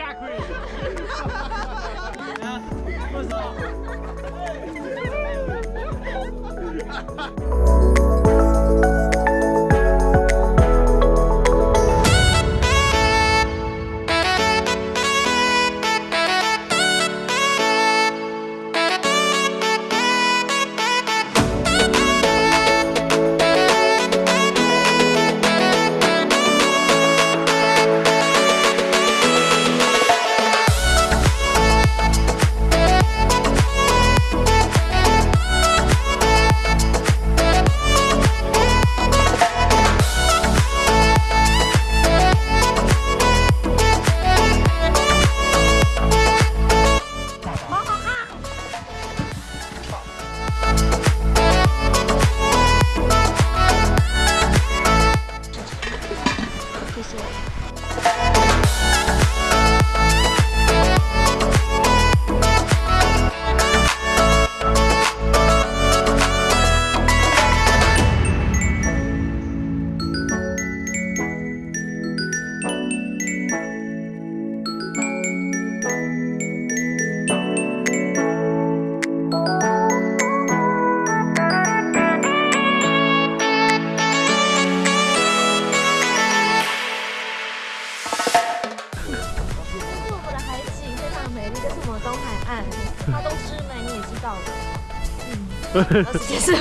Kakui! Cuzão! そうそう。哎，他都吃美，你也知道的。嗯，其实。